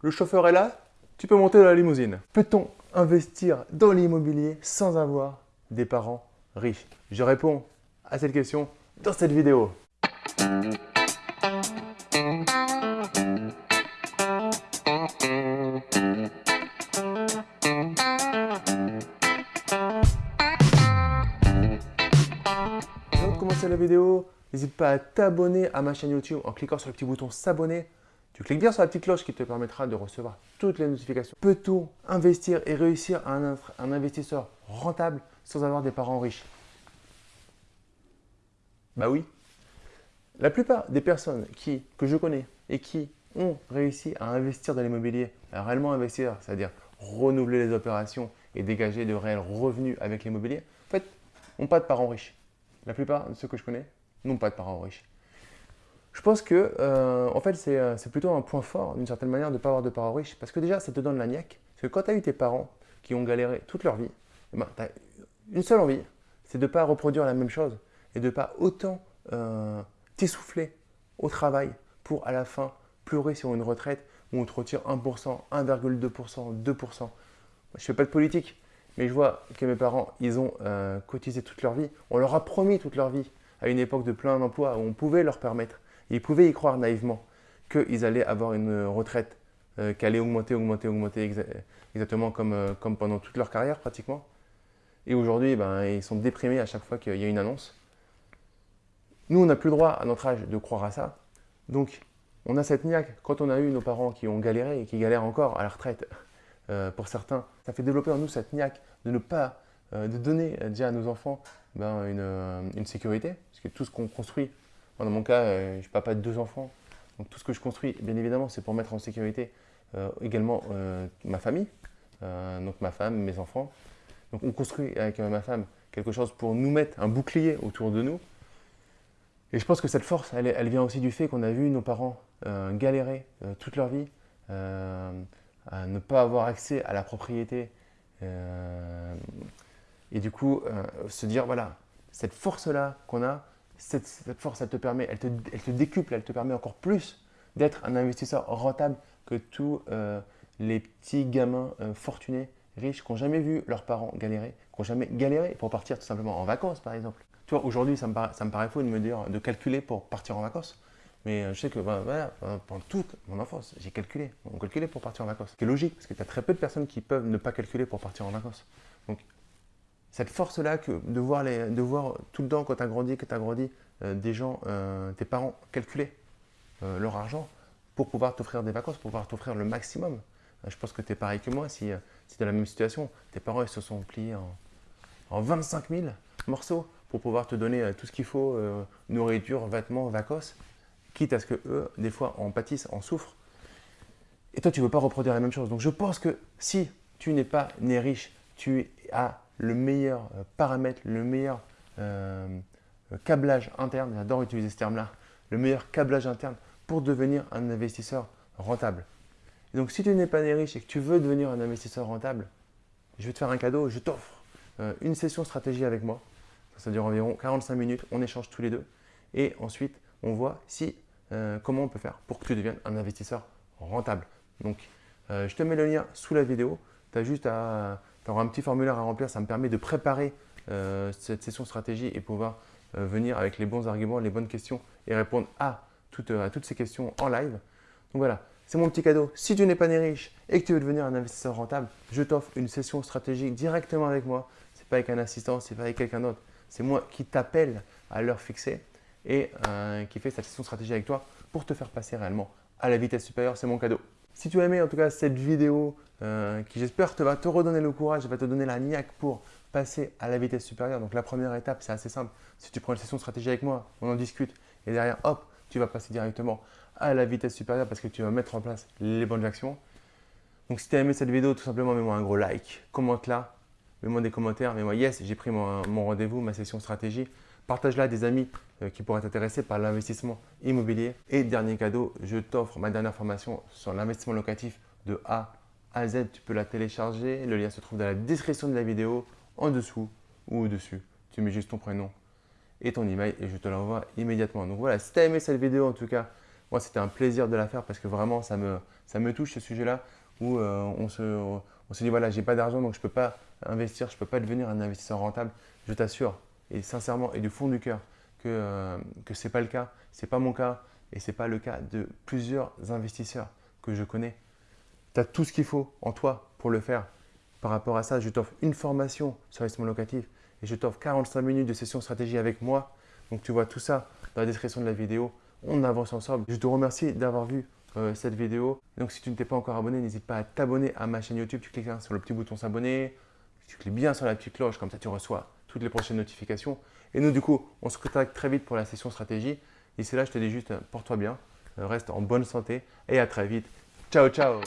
Le chauffeur est là, tu peux monter dans la limousine. Peut-on investir dans l'immobilier sans avoir des parents riches? Je réponds à cette question dans cette vidéo. Avant de commencer la vidéo, n'hésite pas à t'abonner à ma chaîne YouTube en cliquant sur le petit bouton s'abonner. Tu cliques bien sur la petite cloche qui te permettra de recevoir toutes les notifications. Peut-on investir et réussir à un, un investisseur rentable sans avoir des parents riches? Bah oui. La plupart des personnes que je connais et qui ont réussi à investir dans l'immobilier, à réellement investir, c'est-à-dire renouveler les opérations et dégager de réels revenus avec l'immobilier, en fait, n'ont pas de parents riches. La plupart de ceux que je connais n'ont pas de parents riches. Je pense que, euh, en fait, euh, c'est plutôt un point fort, d'une certaine manière, de ne pas avoir de parents riches. Parce que déjà, ça te donne la niaque. Parce que quand tu as eu tes parents qui ont galéré toute leur vie, eh ben, tu as une seule envie, c'est de ne pas reproduire la même chose et de ne pas autant euh, t'essouffler au travail pour, à la fin, pleurer sur une retraite où on te retire 1%, 1,2%, 2%. Je ne fais pas de politique, mais je vois que mes parents, ils ont cotisé toute leur vie. On leur a promis toute leur vie à une époque de plein d'emplois où on pouvait leur permettre ils pouvaient y croire naïvement qu'ils allaient avoir une retraite euh, qui allait augmenter, augmenter, augmenter exactement comme, euh, comme pendant toute leur carrière pratiquement. Et aujourd'hui, ben, ils sont déprimés à chaque fois qu'il y a une annonce. Nous, on n'a plus le droit à notre âge de croire à ça. Donc, on a cette niaque. Quand on a eu nos parents qui ont galéré et qui galèrent encore à la retraite, euh, pour certains, ça fait développer en nous cette niaque de ne pas, de donner déjà à nos enfants ben, une, une sécurité. Parce que tout ce qu'on construit dans mon cas, euh, je suis papa de deux enfants. Donc tout ce que je construis, bien évidemment, c'est pour mettre en sécurité euh, également euh, ma famille, donc ma femme, mes enfants. Donc on construit avec ma femme quelque chose pour nous mettre un bouclier autour de nous. Et je pense que cette force, elle, vient aussi du fait qu'on a vu nos parents galérer toute leur vie, à ne pas avoir accès à la propriété. et du coup, se dire, voilà, cette force-là qu'on a, cette, force, elle te permet, elle te, elle te, décuple, elle te permet encore plus d'être un investisseur rentable que tous euh, les petits gamins euh, fortunés, riches, qui n'ont jamais vu leurs parents galérer, qui n'ont jamais galéré pour partir tout simplement en vacances, par exemple. Tu vois, aujourd'hui, ça, ça me paraît faux de me dire de calculer pour partir en vacances. Mais euh, je sais que ben, voilà, pendant toute mon enfance, j'ai calculé. On calculait pour partir en vacances. C'est logique, parce que tu as très peu de personnes qui peuvent ne pas calculer pour partir en vacances. Donc, cette force-là de voir, de voir tout le temps quand tu as grandi, que tu as grandi, euh, des gens, euh, tes parents calculer euh, leur argent pour pouvoir t'offrir des vacances, pour pouvoir t'offrir le maximum. je pense que tu es pareil que moi, si, si tu es dans la même situation, tes parents ils se sont pliés en, en 25 000 morceaux pour pouvoir te donner tout ce qu'il faut, nourriture, vêtements, vacances, quitte à ce que eux, des fois, en pâtissent, en souffrent. Et toi, tu ne veux pas reproduire la même chose. Donc, je pense que si tu n'es pas né riche, tu as le meilleur euh, paramètre, le meilleur euh, euh, câblage interne, j'adore utiliser ce terme-là, le meilleur câblage interne pour devenir un investisseur rentable. donc, si tu n'es pas né riche et que tu veux devenir un investisseur rentable, je vais te faire un cadeau, je t'offre une session stratégie avec moi. Ça dure environ 45 minutes, on échange tous les deux. Et ensuite, on voit si, comment on peut faire pour que tu deviennes un investisseur rentable. Donc, je te mets le lien sous la vidéo. Tu as juste à tu auras un petit formulaire à remplir, ça me permet de préparer euh, cette session stratégie et pouvoir euh, venir avec les bons arguments, les bonnes questions et répondre à toutes, ces questions en live. Donc voilà, c'est mon petit cadeau. Si tu n'es pas né riche et que tu veux devenir un investisseur rentable, je t'offre une session stratégique directement avec moi. Ce n'est pas avec un assistant, ce n'est pas avec quelqu'un d'autre. C'est moi qui t'appelle à l'heure fixée et euh, qui fait cette session stratégie avec toi pour te faire passer réellement à la vitesse supérieure. C'est mon cadeau. Si tu as aimé en tout cas cette vidéo euh, qui j'espère te va te redonner le courage, va te donner la niaque pour passer à la vitesse supérieure. Donc la première étape, c'est assez simple. Si tu prends une session stratégie avec moi, on en discute et derrière, hop, tu vas passer directement à la vitesse supérieure parce que tu vas mettre en place les bonnes actions. Donc si tu as aimé cette vidéo, tout simplement mets-moi un gros like, commente-la, mets-moi des commentaires, mets-moi yes, j'ai pris mon, rendez-vous, ma session stratégie. Partage-la à des amis euh, qui pourraient être intéressés par l'investissement immobilier. Et dernier cadeau, je t'offre ma dernière formation sur l'investissement locatif de A à Z. Tu peux la télécharger. Le lien se trouve dans la description de la vidéo, en dessous ou au-dessus. Tu mets juste ton prénom et ton email et je te l'envoie immédiatement. Donc voilà, si tu as aimé cette vidéo en tout cas, Moi, c'était un plaisir de la faire parce que vraiment, ça me, ça me touche ce sujet-là où euh, on, se, on se dit voilà, j'ai pas d'argent donc je ne peux pas investir, je ne peux pas devenir un investisseur rentable. Je t'assure, et sincèrement et du fond du cœur, que, euh, que ce n'est pas le cas. Ce n'est pas mon cas et ce n'est pas le cas de plusieurs investisseurs que je connais. Tu as tout ce qu'il faut en toi pour le faire. Par rapport à ça, je t'offre une formation sur l'investissement locatif et je t'offre 45 minutes de session stratégie avec moi. Donc tu vois tout ça dans la description de la vidéo. On avance ensemble. Je te remercie d'avoir vu euh, cette vidéo. Donc si tu ne t'es pas encore abonné, n'hésite pas à t'abonner à ma chaîne YouTube. Tu cliques sur le petit bouton s'abonner. Tu cliques bien sur la petite cloche, comme ça tu reçois toutes les prochaines notifications. Et nous, du coup, on se contacte très vite pour la session stratégie. D'ici là, je te dis juste, porte-toi bien, reste en bonne santé et à très vite. Ciao, ciao